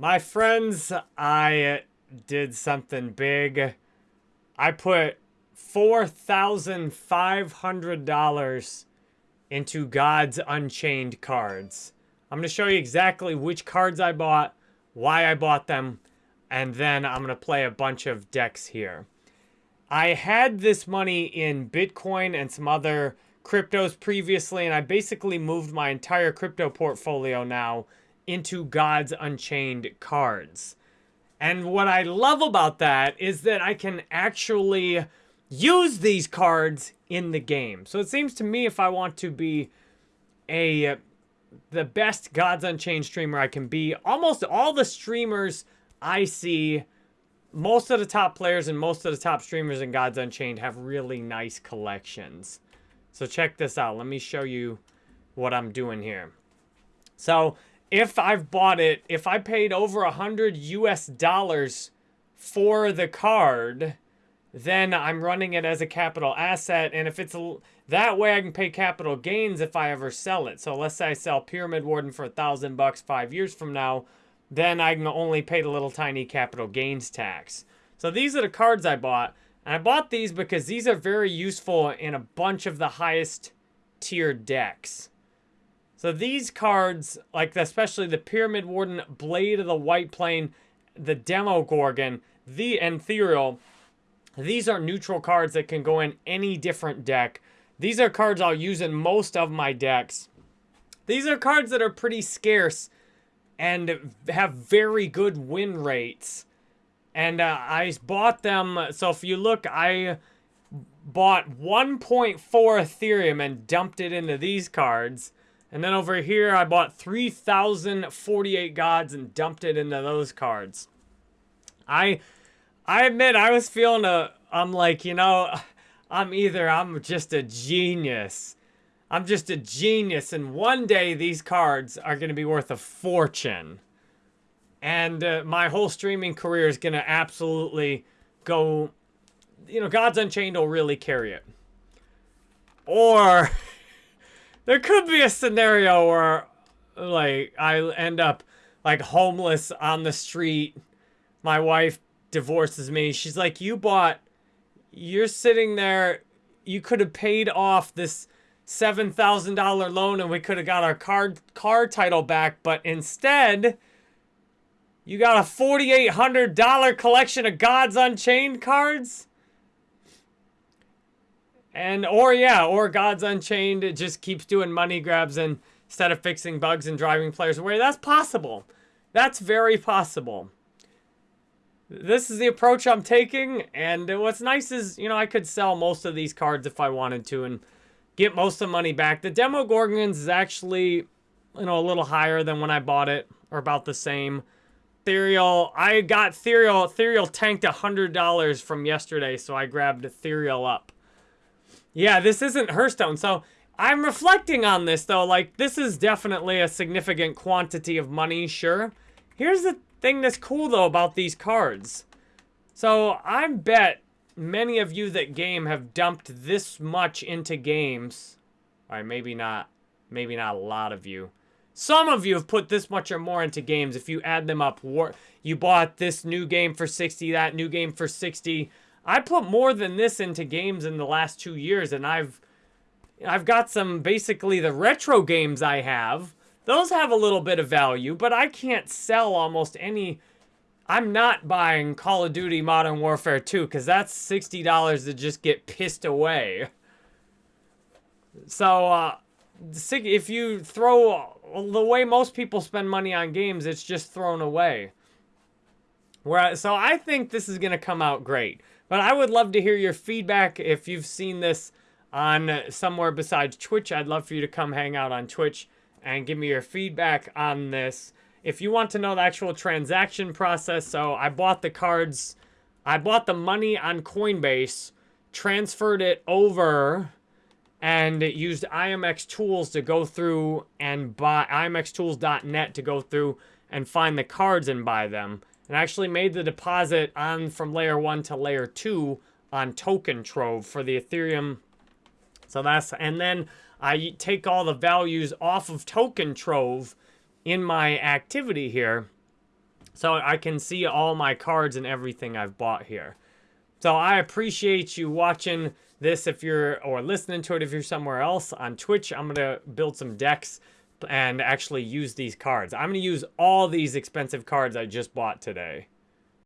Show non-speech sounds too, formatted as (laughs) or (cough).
My friends, I did something big. I put $4,500 into Gods Unchained cards. I'm going to show you exactly which cards I bought, why I bought them, and then I'm going to play a bunch of decks here. I had this money in Bitcoin and some other cryptos previously, and I basically moved my entire crypto portfolio now into Gods Unchained cards. And what I love about that is that I can actually use these cards in the game. So it seems to me if I want to be a the best Gods Unchained streamer I can be, almost all the streamers I see, most of the top players and most of the top streamers in Gods Unchained have really nice collections. So check this out. Let me show you what I'm doing here. So if I've bought it, if I paid over a hundred US dollars for the card, then I'm running it as a capital asset. And if it's a, that way, I can pay capital gains if I ever sell it. So let's say I sell Pyramid Warden for a thousand bucks five years from now, then I can only pay the little tiny capital gains tax. So these are the cards I bought. And I bought these because these are very useful in a bunch of the highest tier decks. So these cards, like especially the Pyramid Warden, Blade of the White Plane, the Demogorgon, the Ethereal, these are neutral cards that can go in any different deck. These are cards I'll use in most of my decks. These are cards that are pretty scarce and have very good win rates. And uh, I bought them, so if you look, I bought 1.4 Ethereum and dumped it into these cards. And then over here, I bought 3,048 gods and dumped it into those cards. I I admit I was feeling a, I'm like, you know, (laughs) I'm either, I'm just a genius. I'm just a genius. And one day these cards are going to be worth a fortune. And uh, my whole streaming career is going to absolutely go, you know, Gods Unchained will really carry it. Or (laughs) there could be a scenario where like I end up like homeless on the street. My wife divorces me. She's like, you bought, you're sitting there, you could have paid off this $7,000 loan and we could have got our car, car title back, but instead, you got a $4,800 collection of Gods Unchained cards? And, or yeah, or Gods Unchained it just keeps doing money grabs and instead of fixing bugs and driving players away. That's possible. That's very possible this is the approach I'm taking. And what's nice is, you know, I could sell most of these cards if I wanted to and get most of the money back. The Demogorgons is actually, you know, a little higher than when I bought it, or about the same. Ethereal, I got Ethereal, Ethereal tanked $100 from yesterday, so I grabbed Ethereal up. Yeah, this isn't Hearthstone, so I'm reflecting on this, though. Like, this is definitely a significant quantity of money, sure. Here's the thing that's cool, though, about these cards. So, I bet many of you that game have dumped this much into games. All right, maybe not, maybe not a lot of you. Some of you have put this much or more into games. If you add them up, war you bought this new game for 60, that new game for 60. I put more than this into games in the last two years, and I've I've got some, basically the retro games I have those have a little bit of value, but I can't sell almost any... I'm not buying Call of Duty Modern Warfare 2 because that's $60 to just get pissed away. So, uh, if you throw... The way most people spend money on games, it's just thrown away. Whereas, so I think this is going to come out great. But I would love to hear your feedback if you've seen this on uh, somewhere besides Twitch. I'd love for you to come hang out on Twitch and give me your feedback on this. If you want to know the actual transaction process, so I bought the cards, I bought the money on Coinbase, transferred it over, and used IMX Tools to go through and buy IMXTools.net to go through and find the cards and buy them and actually made the deposit on from layer one to layer two on TokenTrove for the Ethereum. So that's, and then I take all the values off of TokenTrove in my activity here. So I can see all my cards and everything I've bought here. So I appreciate you watching this if you're, or listening to it if you're somewhere else on Twitch. I'm going to build some decks and actually use these cards. I'm going to use all these expensive cards I just bought today.